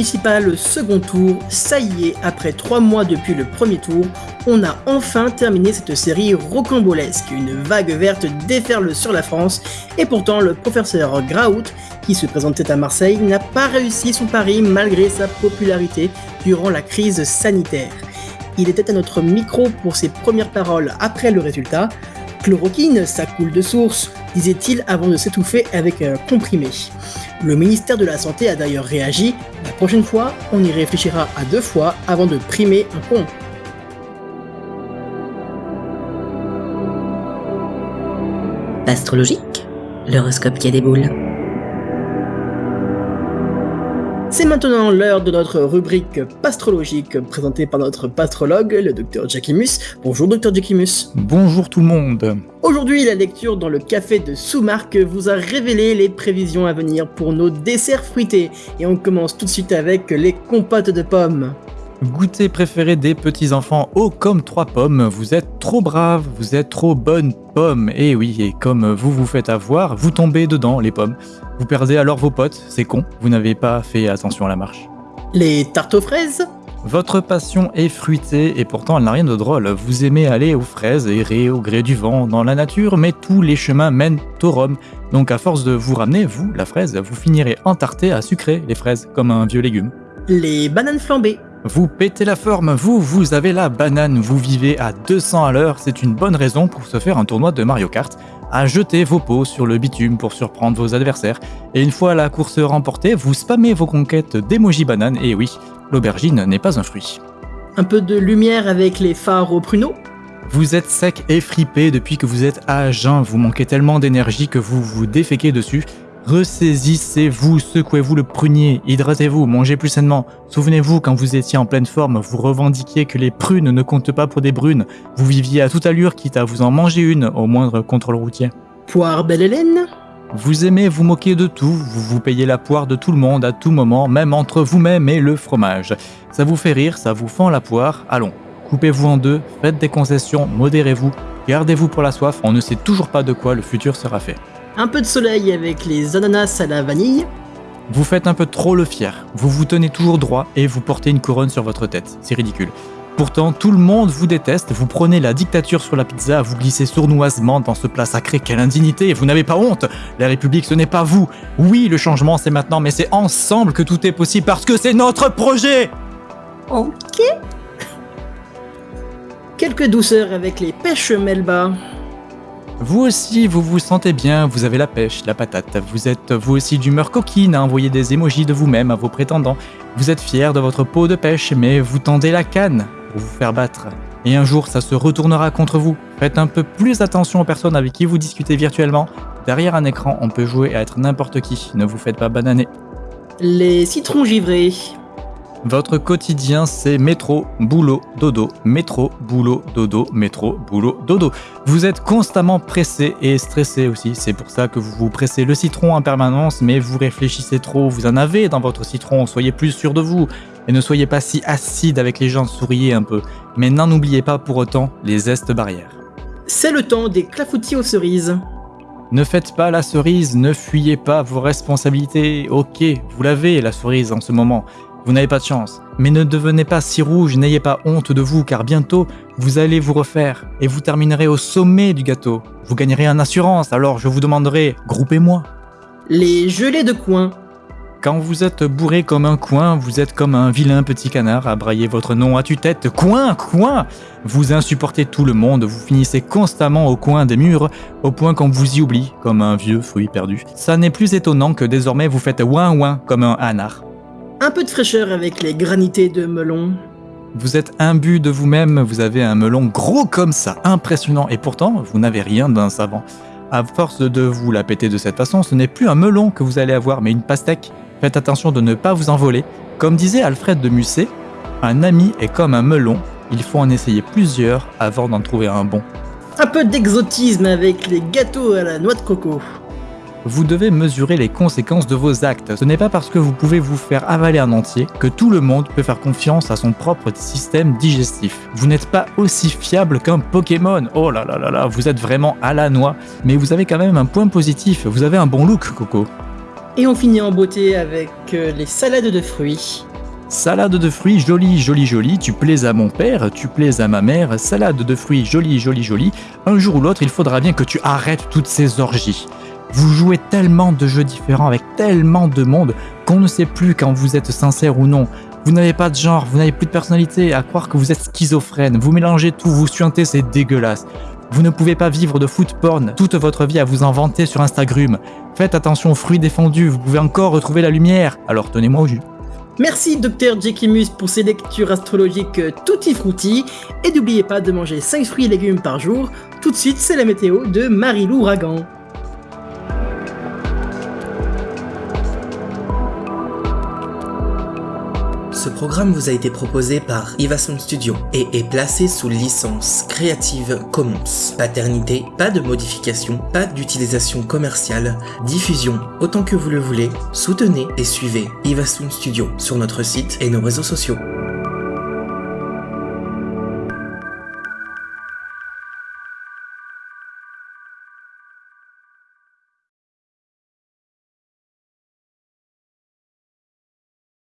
municipal second tour, ça y est, après trois mois depuis le premier tour, on a enfin terminé cette série rocambolesque. Une vague verte déferle sur la France, et pourtant le professeur Graout, qui se présentait à Marseille, n'a pas réussi son pari malgré sa popularité durant la crise sanitaire. Il était à notre micro pour ses premières paroles après le résultat. Chloroquine, ça coule de source, disait-il avant de s'étouffer avec un comprimé. Le ministère de la Santé a d'ailleurs réagi. La prochaine fois, on y réfléchira à deux fois avant de primer un pont. Astrologique, l'horoscope qui a des boules. C'est maintenant l'heure de notre rubrique pastrologique présentée par notre pastrologue, le docteur Jackimus. Bonjour docteur Jackimus. Bonjour tout le monde. Aujourd'hui, la lecture dans le café de Soumarque vous a révélé les prévisions à venir pour nos desserts fruités. Et on commence tout de suite avec les compotes de pommes. Goûter préféré des petits enfants haut comme trois pommes, vous êtes trop brave, vous êtes trop bonne pomme. Et oui, et comme vous vous faites avoir, vous tombez dedans les pommes. Vous perdez alors vos potes, c'est con, vous n'avez pas fait attention à la marche. Les tartes aux fraises? Votre passion est fruitée et pourtant elle n'a rien de drôle. Vous aimez aller aux fraises, errer au gré du vent dans la nature, mais tous les chemins mènent au Rhum. Donc à force de vous ramener, vous, la fraise, vous finirez entarté à sucrer les fraises comme un vieux légume. Les bananes flambées vous pétez la forme, vous, vous avez la banane, vous vivez à 200 à l'heure, c'est une bonne raison pour se faire un tournoi de Mario Kart, à jeter vos pots sur le bitume pour surprendre vos adversaires, et une fois la course remportée, vous spammez vos conquêtes d'émoji banane, et oui, l'aubergine n'est pas un fruit. Un peu de lumière avec les phares au pruneau. Vous êtes sec et fripé depuis que vous êtes à jeun, vous manquez tellement d'énergie que vous vous déféquez dessus, Ressaisissez-vous, secouez-vous le prunier, hydratez-vous, mangez plus sainement. Souvenez-vous, quand vous étiez en pleine forme, vous revendiquiez que les prunes ne comptent pas pour des brunes. Vous viviez à toute allure, quitte à vous en manger une au moindre contrôle routier. Poire belle Hélène Vous aimez vous moquer de tout, vous vous payez la poire de tout le monde à tout moment, même entre vous-même et le fromage. Ça vous fait rire, ça vous fend la poire, allons. Coupez-vous en deux, faites des concessions, modérez-vous, gardez-vous pour la soif, on ne sait toujours pas de quoi le futur sera fait un peu de soleil avec les ananas à la vanille. Vous faites un peu trop le fier, vous vous tenez toujours droit et vous portez une couronne sur votre tête, c'est ridicule. Pourtant, tout le monde vous déteste, vous prenez la dictature sur la pizza, vous glissez sournoisement dans ce plat sacré, quelle indignité, vous n'avez pas honte La République, ce n'est pas vous Oui, le changement, c'est maintenant, mais c'est ensemble que tout est possible parce que c'est notre projet Ok. Quelques douceurs avec les pêches Melba. Vous aussi, vous vous sentez bien, vous avez la pêche, la patate, vous êtes vous aussi d'humeur coquine à envoyer des émojis de vous-même à vos prétendants. Vous êtes fier de votre peau de pêche, mais vous tendez la canne pour vous faire battre. Et un jour, ça se retournera contre vous. Faites un peu plus attention aux personnes avec qui vous discutez virtuellement. Derrière un écran, on peut jouer à être n'importe qui. Ne vous faites pas bananer. Les citrons givrés. Votre quotidien, c'est métro, boulot, dodo, métro, boulot, dodo, métro, boulot, dodo. Vous êtes constamment pressé et stressé aussi. C'est pour ça que vous vous pressez le citron en permanence, mais vous réfléchissez trop. Vous en avez dans votre citron. Soyez plus sûr de vous. Et ne soyez pas si acide avec les gens, souriez un peu. Mais n'en oubliez pas pour autant les zestes barrières. C'est le temps des clafoutis aux cerises. Ne faites pas la cerise, ne fuyez pas vos responsabilités. Ok, vous l'avez la cerise en ce moment. Vous n'avez pas de chance. Mais ne devenez pas si rouge, n'ayez pas honte de vous, car bientôt, vous allez vous refaire et vous terminerez au sommet du gâteau. Vous gagnerez en assurance, alors je vous demanderai, groupez-moi. Les gelées de coin. Quand vous êtes bourré comme un coin, vous êtes comme un vilain petit canard à brailler votre nom à tue-tête. Coin, coin Vous insupportez tout le monde, vous finissez constamment au coin des murs, au point qu'on vous y oublie, comme un vieux fruit perdu. Ça n'est plus étonnant que désormais vous faites ouin ouin comme un hanard. Un peu de fraîcheur avec les granités de melon. Vous êtes imbu de vous-même, vous avez un melon gros comme ça, impressionnant, et pourtant vous n'avez rien d'un savant. À force de vous la péter de cette façon, ce n'est plus un melon que vous allez avoir, mais une pastèque. Faites attention de ne pas vous envoler. Comme disait Alfred de Musset, un ami est comme un melon, il faut en essayer plusieurs avant d'en trouver un bon. Un peu d'exotisme avec les gâteaux à la noix de coco vous devez mesurer les conséquences de vos actes. Ce n'est pas parce que vous pouvez vous faire avaler un entier que tout le monde peut faire confiance à son propre système digestif. Vous n'êtes pas aussi fiable qu'un Pokémon. Oh là là là là, vous êtes vraiment à la noix. Mais vous avez quand même un point positif, vous avez un bon look, Coco. Et on finit en beauté avec euh, les salades de fruits. Salade de fruits jolie, jolie, jolie, tu plais à mon père, tu plais à ma mère, salade de fruits jolie, jolie, jolie. Un jour ou l'autre, il faudra bien que tu arrêtes toutes ces orgies. Vous jouez tellement de jeux différents avec tellement de monde qu'on ne sait plus quand vous êtes sincère ou non. Vous n'avez pas de genre, vous n'avez plus de personnalité, à croire que vous êtes schizophrène, vous mélangez tout, vous suintez, c'est dégueulasse. Vous ne pouvez pas vivre de foot porn toute votre vie à vous en vanter sur Instagram. Faites attention aux fruits défendus, vous pouvez encore retrouver la lumière, alors tenez-moi au jus. Merci Dr Jekimus pour ces lectures astrologiques tutti frutti et n'oubliez pas de manger 5 fruits et légumes par jour. Tout de suite, c'est la météo de Marie-Lou Ragan. Ce programme vous a été proposé par Ivason Studio et est placé sous licence Creative Commons. Paternité, pas de modification, pas d'utilisation commerciale, diffusion autant que vous le voulez. Soutenez et suivez Ivason Studio sur notre site et nos réseaux sociaux.